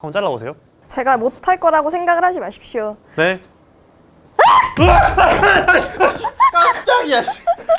한번 잘라보세요. 제가 못할 거라고 생각을 하지 마십시오. 네. 깜짝이야.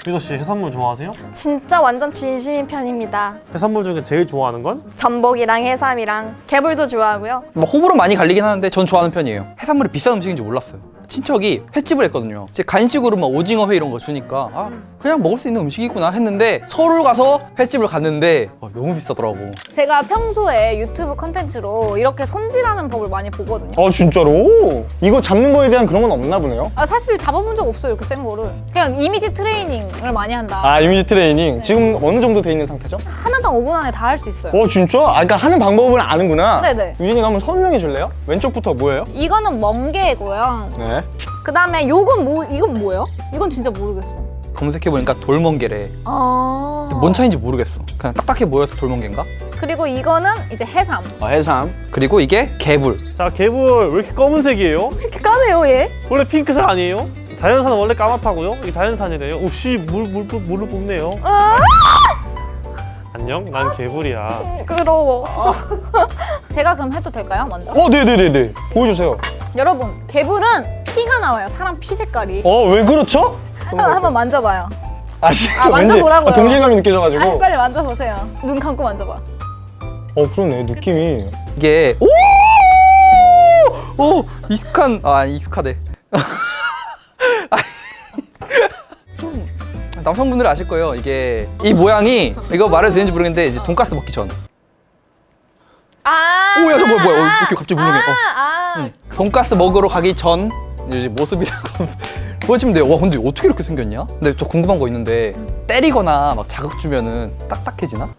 미도 씨 해산물 좋아하세요? 진짜 완전 진심인 편입니다. 해산물 중에 제일 좋아하는 건? 전복이랑 해삼이랑 개불도 좋아하고요. 뭐 호불호 많이 갈리긴 하는데 전 좋아하는 편이에요 해산물이 비싼 음식인지 몰랐어요 친척이 횟집을 했거든요 이제 간식으로 막 오징어 회 이런 거 주니까 아 그냥 먹을 수 있는 음식이구나 했는데 서울 가서 횟집을 갔는데 아, 너무 비싸더라고 제가 평소에 유튜브 컨텐츠로 이렇게 손질하는 법을 많이 보거든요. 아 진짜로? 이거 잡는 거에 대한 그런 건 없나 보네요? 아, 사실 잡아본 적 없어요, 이렇게 센 거를. 그냥 이미지 트레이닝을 많이 한다. 아 이미지 트레이닝 지금 어느 정도 돼 있는 상태죠? 하나당 5분 안에 다 할 수 있어요. 어 진짜? 아 그러니까 하는 방법을 아는구나 네네. 유진이가 한번 설명해 줄래요? 왼쪽부터 뭐예요? 이거는 멍게고요. 네그 다음에 요건 뭐, 이건 뭐예요? 이건 진짜 모르겠어. 검색해보니까 돌멍게래 아. 뭔 차이인지 모르겠어 그냥 딱딱해 보여서 돌멍게인가? 그리고 이거는 이제 해삼. 아, 해삼 그리고 이게 개불 자 개불 왜 이렇게 검은색이에요? 이렇게 까네요, 얘. 원래 핑크색 아니에요? 자연산은 원래 까맣다고요? 이게 자연산이래요? 옵씨 물 물 물로 뽑네요. 아, 안녕, 난 개불이야. 징그러워. 제가 그럼 해도 될까요, 먼저? 어 네네네네 보여주세요 여러분, 개불은 피가 나와요, 사람 피 색깔이. 어 왜 그렇죠? 한번, 한번 만져봐요. 아 진짜 아, 만져보라고요. 아, 동질감이 느껴져가지고 아, 빨리 만져보세요. 눈 감고 만져봐. 어 그러네 느낌이 이게 오! 오! 익숙한 아 익숙하대 좀 남성분들 아실 거예요 이게 이 모양이 이거 말해도 되는지 모르겠는데 이제 돈가스 먹기 전 아. 오야 저 뭐야 뭐야 어, 이렇게 갑자기 물렁해 어. 아, 아. 응. 돈가스 먹으러 가기 전 모습이라고 보시면 돼요 와 근데 어떻게 이렇게 생겼냐? 근데 저 궁금한 거 있는데 때리거나 막 자극 주면은 딱딱해지나?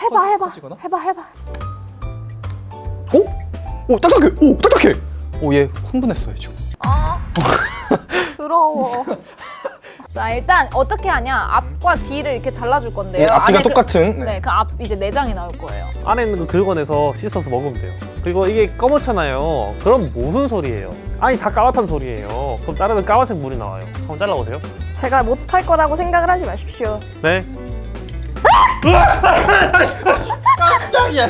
해봐, 해봐. 커지거나? 해봐, 해봐. 오? 오 딱딱해! 오 딱딱해! 오얘 흥분했어요 지금 아. 부러워. 자, 일단 어떻게 하냐? 앞과 뒤를 이렇게 잘라줄 건데요. 네, 앞뒤가 안에 그- 똑같은 네. 네, 그 앞 이제 내장이 나올 거예요. 안에 있는 거 긁어내서 씻어서 먹으면 돼요. 그리고 이게 검었잖아요. 그럼 무슨 소리예요? 아니 다 까맣단 소리예요. 그럼 자르면 까만색 물이 나와요. 한번 잘라보세요. 제가 못할 거라고 생각을 하지 마십시오. 네. 깜짝이야.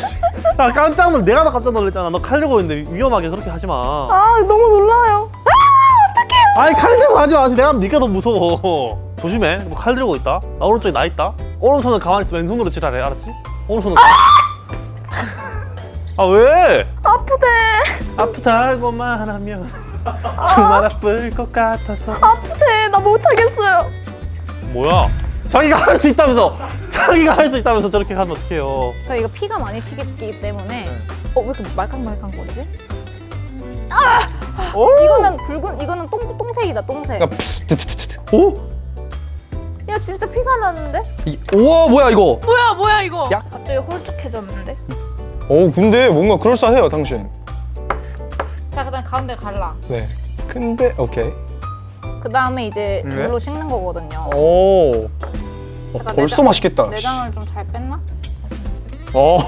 아 깜짝 놀. 내가 나 깜짝 놀랐잖아. 너칼 들고 있는데 위험하게 그렇게 하지 마. 아, 너무 놀라요. 아니 칼 들고 하지 마. 내가 네가 더 무서워. 조심해. 뭐 칼 들고 있다. 나 오른쪽에 나 있다. 오른손은 가만히 있어. 왼손으로 칠하래. 알았지? 오른손은. 아 왜? 아프대. 아프다고만 하면 정말 아플 것 같아서. 아프대. 나 못하겠어요. 뭐야? 자기가 할 수 있다면서 자기가 할 수 있다면서 저렇게 하면 어떡해요 그러니까 이거 피가 많이 튀기 때문에 네. 어, 왜 이렇게 말캉말캉 거리지? 오! 이거는 붉은 이거는 똥 똥색이다, 똥색. 그러니까 트트트트. 오? 야, 진짜 피가 나는데? 이, 우와 뭐야 이거 뭐야, 뭐야 이거? 야. 갑자기 홀쭉해졌는데? 어 근데 뭔가 그럴싸해요 당신 자, 그다음 가운데 갈라. 네 근데 오케이 그 다음에 이제 네. 물로 씻는 거거든요. 오 어, 벌써 내장- 맛있겠다 내장을 좀 잘 뺐나? 어, 어,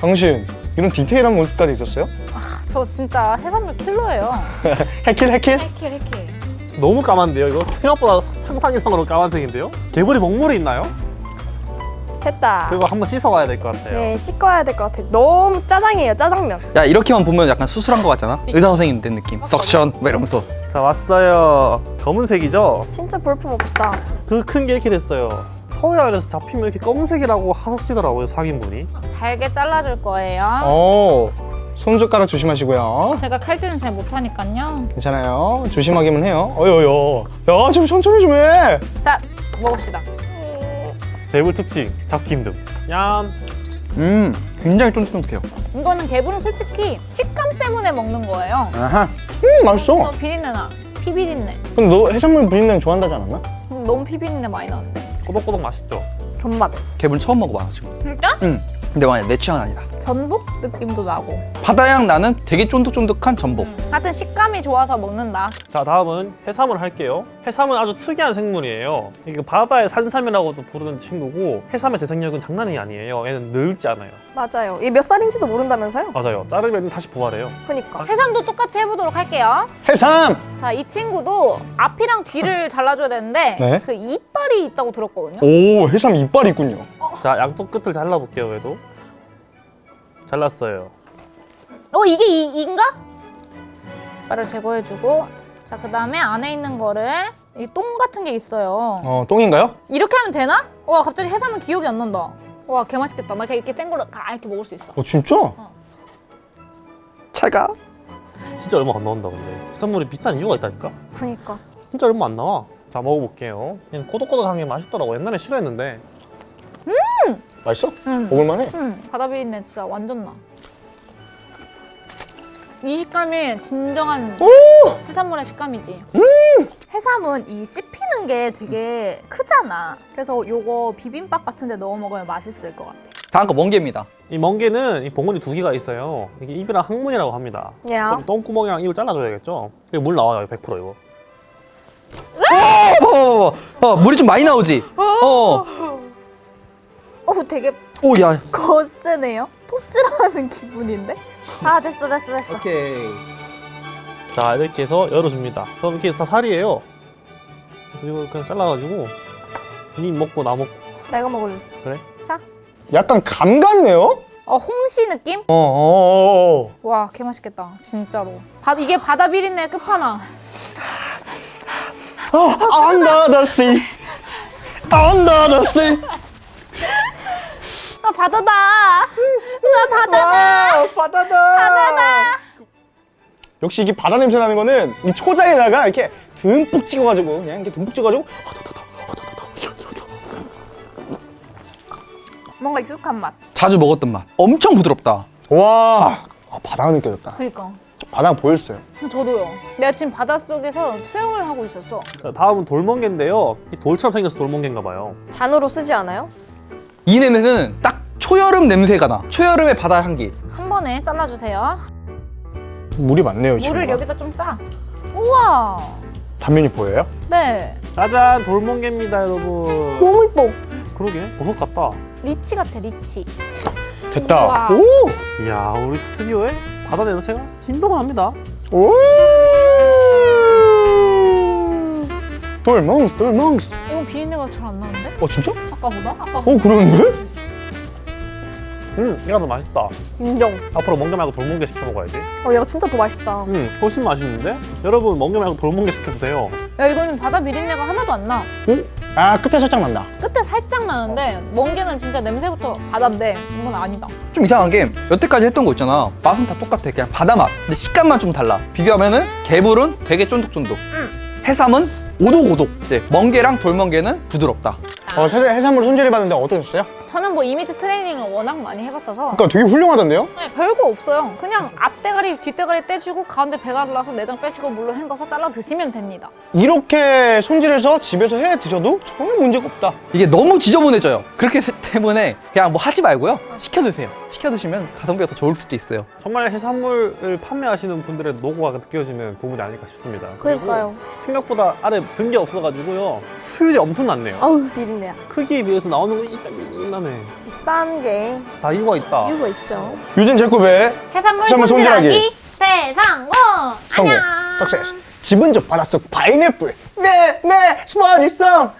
당신 이런 디테일한 모습까지 있었어요? 저 진짜 해산물 킬러예요. 해킬 해킬? 해킬 해킬. 너무 까만데요 이거? 생각보다 상상 이상으로 까만색인데요? 개불이 먹물이 있나요? 됐다. 그리고 한번 씻어와야 될 것 같아요 네, 씻어야 될 것 같아. 너무 짜장이에요, 짜장면. 야 이렇게만 보면 약간 수술한 거 같잖아 의사 선생님 된 느낌 석션 막 이러면서 자 왔어요 검은색이죠? 진짜 볼품 없다. 그 큰 게 이렇게 됐어요 서해안에서 잡히면 이렇게 검은색이라고 하시더라고요 상인분이 잘게 잘라줄 거예요. 어 손젓가락 조심하시고요 제가 칼질은 잘 못하니까요. 괜찮아요 조심하기만 해요 어여여 야좀 천천히 좀해 자, 먹읍시다. 개불 특징 잡기 힘듦 얌 음 굉장히 쫀득쫀득해요 이거는 개불은 솔직히 식감 때문에 먹는 거예요. 아하 음 맛있어 너 비린내 나. 피 비린내. 근데 너 해산물 비린내 좋아한다지 않았나? 음, 너무 피 비린내 많이 나는데. 꼬독꼬독 맛있죠? 존맛. 개불 처음 먹어봐 지금 진짜? 응 근데 만약 내 취향은 아니다 전복 느낌도 나고. 바다향 나는 되게 쫀득쫀득한 전복 하여튼 식감이 좋아서 먹는다. 자 다음은 해삼을 할게요 해삼은 아주 특이한 생물이에요 이게 바다의 산삼이라고도 부르는 친구고 해삼의 재생력은 장난이 아니에요 얘는 늙지 않아요 맞아요. 얘 몇 살인지도 모른다면서요? 맞아요 자르면 다시 부활해요 그니까. 해삼도 똑같이 해보도록 할게요. 해삼 자, 이 친구도 앞이랑 뒤를 잘라줘야 되는데 네. 그 이빨이 있다고 들었거든요. 오 해삼 이빨이 있군요 자 양쪽 끝을 잘라볼게요 그래도 잘랐어요 어 이게 이, 인가? 를 제거해주고 자 그 다음에 안에 있는 거를 이 똥 같은 게 있어요. 어 똥인가요? 이렇게 하면 되나? 와 갑자기 해삼은 기억이 안 난다. 와 개맛있겠다. 나 그냥 이렇게 센 걸로 가 이렇게 먹을 수 있어. 어 진짜? 차가. 진짜 얼마 안 나온다 근데 해산물이 비싼 이유가 있다니까 그니까. 진짜 얼마 안 나와 자 먹어볼게요 그냥 꼬독꼬독한 게 맛있더라고 옛날에 싫어했는데 맛있어? 음. 먹을만해. 음, 바다 비린내 진짜 완전 나. 이 식감이 진정한 해산물의 식감이지. 해삼은 이 씹히는 게 되게 크잖아. 그래서 요거 비빔밥 같은 데 넣어 먹으면 맛있을 것 같아. 다음 거 멍게입니다. 이 멍게는 이 봉우리 두 개가 있어요 이게 입이랑 항문이라고 합니다 야. 그럼 똥구멍이랑 입을 잘라줘야겠죠 이거 물 나와요 100% 이거 어, 어, 어, 어, 물이 좀 많이 나오지. 어. 어우 되게 오, 야. 거세네요. 톱질하는 기분인데? 아 됐어 됐어 됐어. 오케이. 자 이렇게 해서 열어줍니다 그럼 이렇게 다 살이에요 그래서 이걸 그냥 잘라가지고 니 먹고 나 먹고 내가 먹을래. 그래? 약간 감 같네요? 어 홍시 느낌? 어, 어, 어. 와 개맛있겠다 진짜로. 바, 이게 바다 비린내 끝판왕. Under the sea. Under the sea. 아 바다다. 와, 바다다. 바다다. 역시 이게 바다 냄새 나는 거는 이 초장에다가 이렇게 듬뿍 찍어가지고 그냥 이렇게 듬뿍 찍어가지고 뭔가 익숙한 맛. 자주 먹었던 맛. 엄청 부드럽다. 와 아, 바다가 느껴졌다. 그니까. 바다가 보였어요. 저도요. 내가 지금 바닷속에서 수영을 하고 있었어. 자 다음은 돌멍게인데요 이 돌처럼 생겨서 돌멍게인가 봐요 잔으로 쓰지 않아요? 이 냄새는 딱 초여름 냄새가 나. 초여름의 바다 향기. 한 번에 잘라주세요. 물이 많네요, 지금. 물을 여기다 좀 짜. 우와. 단면이 보여요? 네. 짜잔 돌멍게입니다 여러분 너무 이뻐. 그러게 버섯 같다 리치 같아 리치. 됐다. 우와. 오! 이야 우리 스튜디오에 바다 냄새가 진동을 합니다 오! 돌멍스, 돌멍스. 이건 비린내가 잘 안 나는데? 어, 진짜? 아까보다? 아까 어, 그러는데? 음 얘가 더 맛있다 인정. 앞으로 멍게 말고 돌멍게 시켜 먹어야지 어 얘가 진짜 더 맛있다. 음 훨씬 맛있는데 여러분 멍게 말고 돌멍게 시켜 드세요 야 이거는 바다 비린내가 하나도 안 나. 아, 끝에 살짝 난다. 끝에 살짝 나는데 멍게는 진짜 냄새부터 바다인데 이건 아니다. 좀 이상한 게 여태까지 했던 거 있잖아. 맛은 다 똑같아. 그냥 바다 맛. 근데 식감만 좀 달라. 비교하면은 개불은 되게 쫀득쫀득. 해삼은 오독오독. 이제 멍게랑 돌멍게는 부드럽다. 어, 해- 해산물 손질해 봤는데 어떠셨어요? 저는 뭐 이미지 트레이닝을 워낙 많이 해봤어서 그러니까 되게 훌륭하던데요? 네, 별거 없어요. 그냥 앞대가리, 뒷대가리 떼주고 가운데 배가 잘라서 내장 빼시고 물로 헹궈서 잘라 드시면 됩니다. 이렇게 손질해서 집에서 해 드셔도 전혀 문제가 없다. 이게 너무 지저분해져요. 그렇기 때문에 그냥 뭐 하지 말고요. 시켜 드세요. 시켜 드시면 가성비가 더 좋을 수도 있어요. 정말 해산물을 판매하시는 분들의 노고가 느껴지는 부분이 아닐까 싶습니다 그러니까요. 생각보다 아래 든 게 없어가지고요 수율이 엄청 낮네요 아우 비린내야. 크기에 비해서 나오는 거 이딱 나네 비싼 게 다 이유가 있다 이유가 있죠. 유진 제코의 해산물 해산물 손질하기. 대상공! 성공, 안녕! 석세스. 집은 저 바닷속 파인애플. 네, 네, 스마일성.